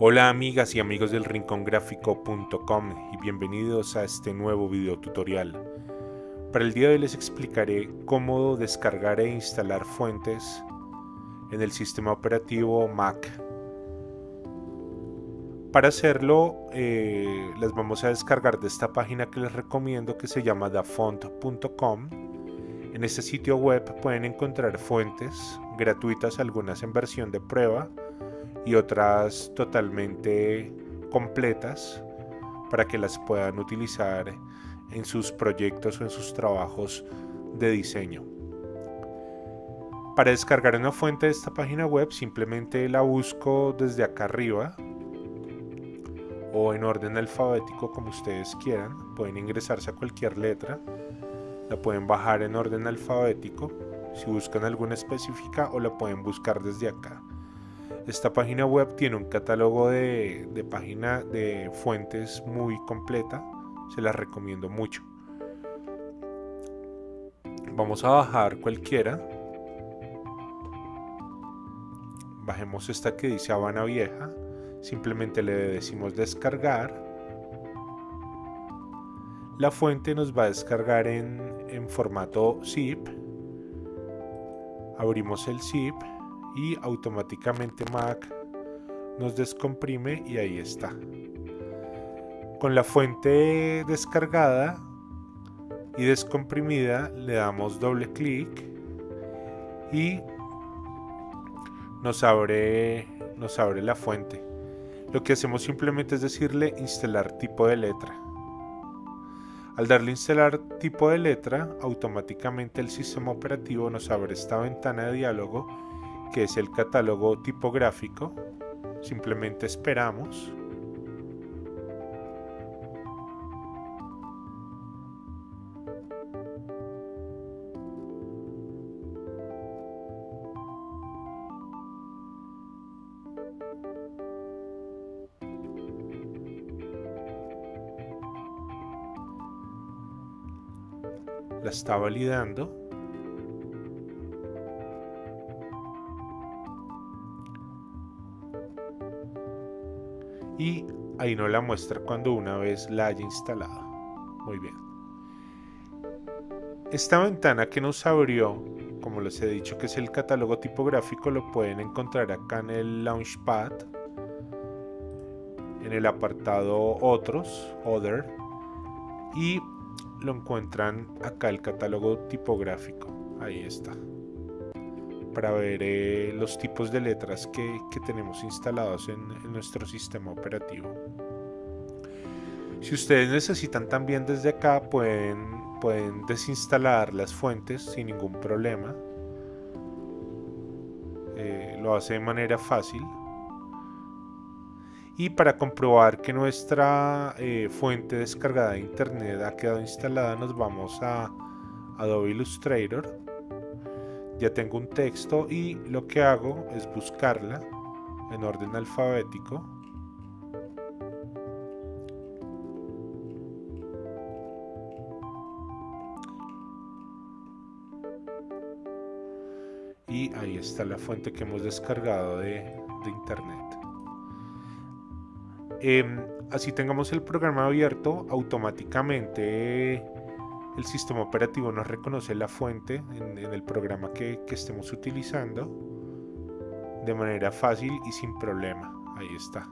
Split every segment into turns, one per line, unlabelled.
Hola amigas y amigos del rincongráfico.com y bienvenidos a este nuevo video tutorial. Para el día de hoy les explicaré cómo descargar e instalar fuentes en el sistema operativo Mac. Para hacerlo eh, las vamos a descargar de esta página que les recomiendo que se llama dafont.com. En este sitio web pueden encontrar fuentes gratuitas, algunas en versión de prueba, y otras totalmente completas para que las puedan utilizar en sus proyectos o en sus trabajos de diseño. Para descargar una fuente de esta página web simplemente la busco desde acá arriba o en orden alfabético como ustedes quieran. Pueden ingresarse a cualquier letra. La pueden bajar en orden alfabético si buscan alguna específica o la pueden buscar desde acá. Esta página web tiene un catálogo de, de página de fuentes muy completa, se las recomiendo mucho. Vamos a bajar cualquiera. Bajemos esta que dice Habana Vieja. Simplemente le decimos descargar. La fuente nos va a descargar en, en formato zip. Abrimos el zip y automáticamente Mac nos descomprime y ahí está. Con la fuente descargada y descomprimida le damos doble clic y nos abre, nos abre la fuente. Lo que hacemos simplemente es decirle instalar tipo de letra. Al darle instalar tipo de letra, automáticamente el sistema operativo nos abre esta ventana de diálogo que es el catálogo tipográfico. Simplemente esperamos. La está validando. Y ahí no la muestra cuando una vez la haya instalado. Muy bien. Esta ventana que nos abrió, como les he dicho que es el catálogo tipográfico, lo pueden encontrar acá en el Launchpad, en el apartado Otros, Other, y lo encuentran acá el catálogo tipográfico. Ahí está para ver eh, los tipos de letras que, tenemos instalados en, nuestro sistema operativo. Si ustedes necesitan también desde acá pueden, pueden desinstalar las fuentes sin ningún problema. Eh, lo hace de manera fácil. Y para comprobar que nuestra eh, fuente descargada de internet ha quedado instalada nos vamos a Adobe Illustrator ya tengo un texto y lo que hago es buscarla en orden alfabético. Y ahí está la fuente que hemos descargado de, internet. Em, así tengamos el programa abierto automáticamente el sistema operativo nos reconoce la fuente en, el programa que, estemos utilizando de manera fácil y sin problema. Ahí está.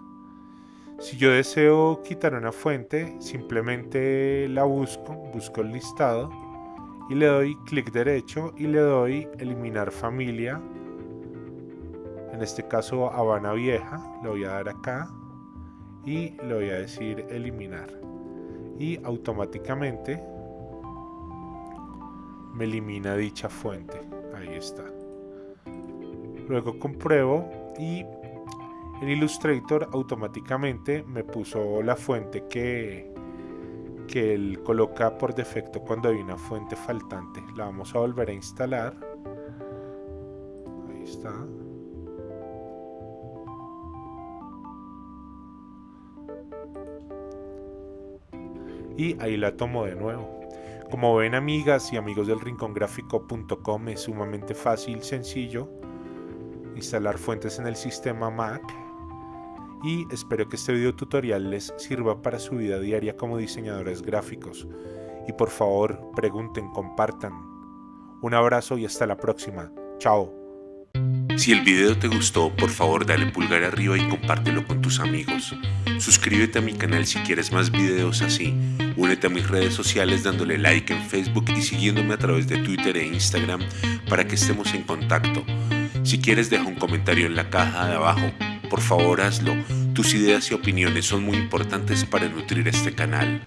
Si yo deseo quitar una fuente, simplemente la busco, busco el listado y le doy clic derecho y le doy eliminar familia. En este caso Habana Vieja, le voy a dar acá y le voy a decir eliminar. Y automáticamente me elimina dicha fuente. Ahí está. Luego compruebo y en Illustrator automáticamente me puso la fuente que, que él coloca por defecto cuando hay una fuente faltante. La vamos a volver a instalar. Ahí está. Y ahí la tomo de nuevo. Como ven amigas y amigos del rincongráfico.com es sumamente fácil, sencillo instalar fuentes en el sistema Mac y espero que este video tutorial les sirva para su vida diaria como diseñadores gráficos. Y por favor, pregunten, compartan. Un abrazo y hasta la próxima. Chao.
Si el video te gustó, por favor dale pulgar arriba y compártelo con tus amigos. Suscríbete a mi canal si quieres más videos así. Únete a mis redes sociales dándole like en Facebook y siguiéndome a través de Twitter e Instagram para que estemos en contacto. Si quieres deja un comentario en la caja de abajo. Por favor hazlo. Tus ideas y opiniones son muy importantes para nutrir este canal.